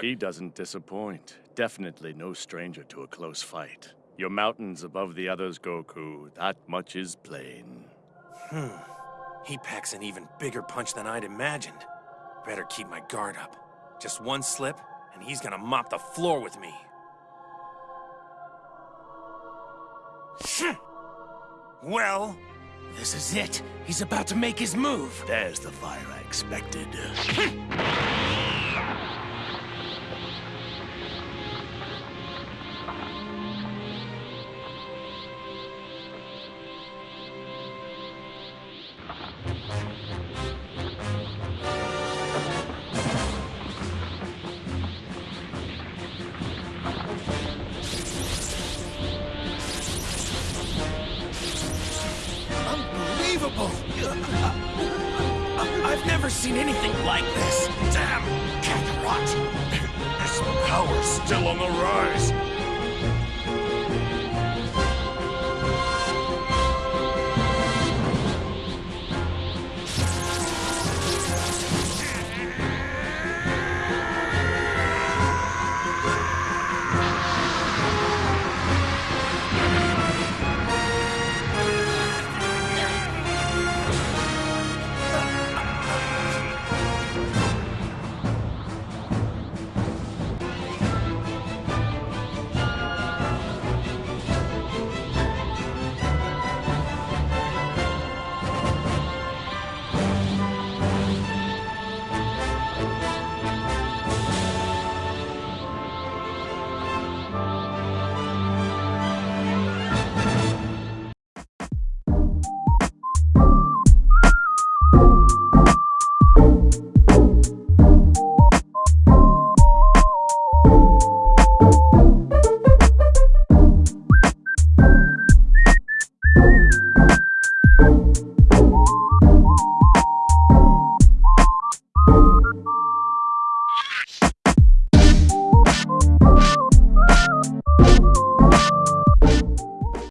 She doesn't disappoint. Definitely no stranger to a close fight. Your mountains above the others, Goku. That much is plain. Hmm. He packs an even bigger punch than I'd imagined. Better keep my guard up. Just one slip, and he's gonna mop the floor with me. Well, this is it. He's about to make his move. There's the fire I expected. Unbelievable! I've never seen anything like this. Damn, Kakarot! His power's still on the rise.